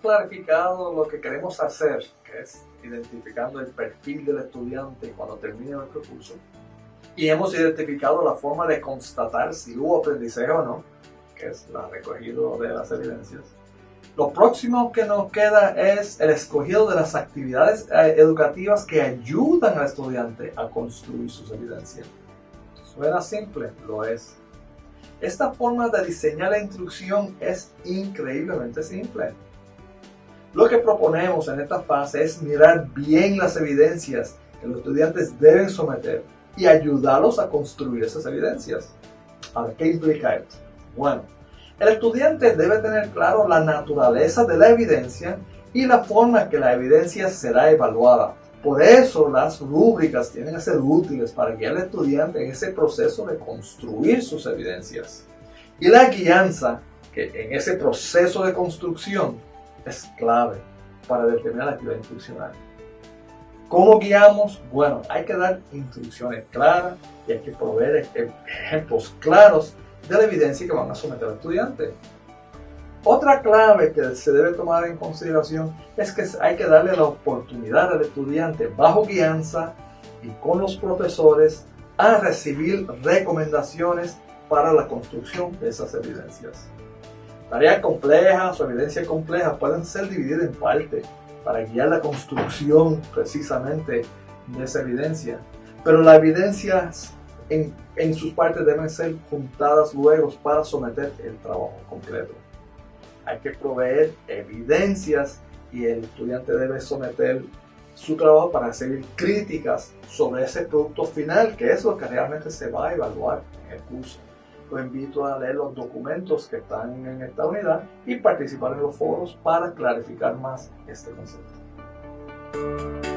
clarificado lo que queremos hacer, que es identificando el perfil del estudiante cuando termine nuestro curso, y hemos identificado la forma de constatar si hubo aprendizaje o no, que es la recogido de las evidencias. Lo próximo que nos queda es el escogido de las actividades eh, educativas que ayudan al estudiante a construir sus evidencias. Suena simple, lo es. Esta forma de diseñar la instrucción es increíblemente simple. Lo que proponemos en esta fase es mirar bien las evidencias que los estudiantes deben someter y ayudarlos a construir esas evidencias. Ahora, ¿qué implica esto? Bueno, el estudiante debe tener claro la naturaleza de la evidencia y la forma en que la evidencia será evaluada. Por eso las rúbricas tienen que ser útiles para guiar al estudiante en ese proceso de construir sus evidencias. Y la guianza, que en ese proceso de construcción es clave para determinar la actividad instruccional. ¿Cómo guiamos? Bueno, hay que dar instrucciones claras y hay que proveer ejemplos claros de la evidencia que van a someter al estudiante. Otra clave que se debe tomar en consideración es que hay que darle la oportunidad al estudiante bajo guianza y con los profesores a recibir recomendaciones para la construcción de esas evidencias. Tareas complejas o evidencias complejas pueden ser divididas en partes para guiar la construcción precisamente de esa evidencia. Pero las evidencias en, en sus partes deben ser juntadas luego para someter el trabajo completo. Hay que proveer evidencias y el estudiante debe someter su trabajo para recibir críticas sobre ese producto final, que es lo que realmente se va a evaluar en el curso. Lo invito a leer los documentos que están en esta unidad y participar en los foros para clarificar más este concepto.